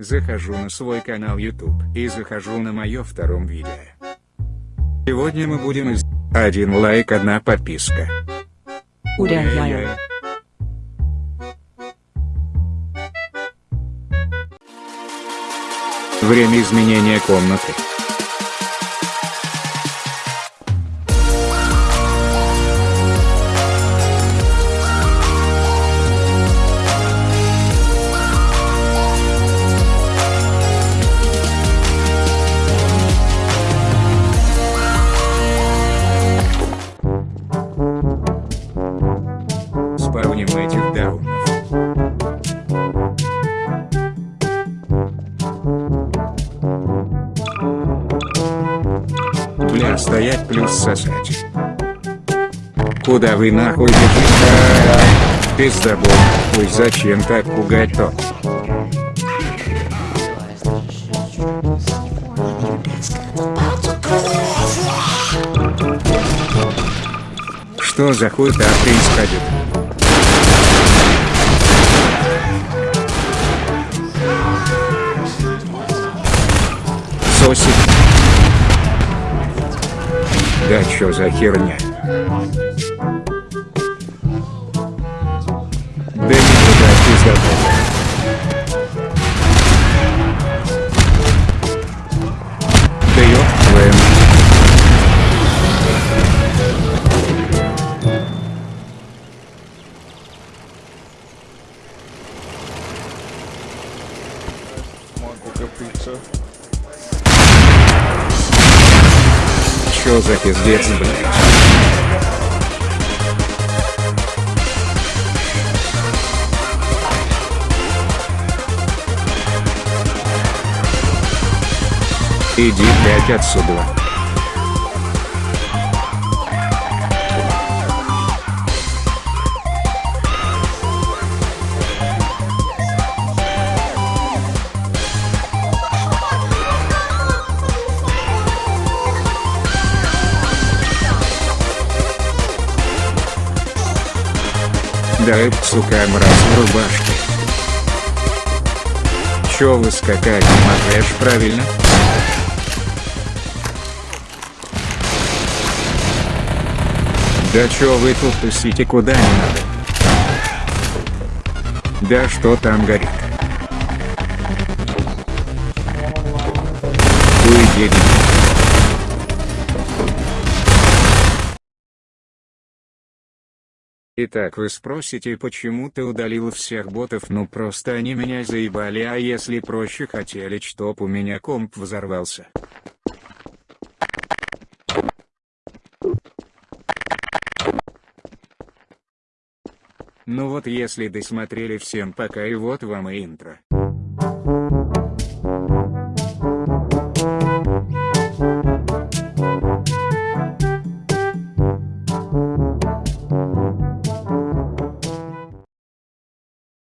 Захожу на свой канал YouTube и захожу на мое втором видео. Сегодня мы будем из... Один лайк, одна подписка. Уря-я-я. Время изменения комнаты. Спавним этих даунов. Бля, стоять плюс сосать. Куда вы нахуй бежите? Пиздобол, хуй зачем так пугать-то? Что за хуй-то происходит? Сосик. Да чё за херня? Да никуда пиздобол. Да ёб твою мать. Чё за пиздец, блядь? Иди, блядь, отсюда. Да сука, мразь в рубашке. Чё вы скакать не правильно? Да чё вы тут тусите куда не надо? Да что там горит? Уйди. Итак вы спросите почему ты удалил всех ботов ну просто они меня заебали а если проще хотели чтоб у меня комп взорвался. Ну вот если досмотрели всем пока и вот вам и интро.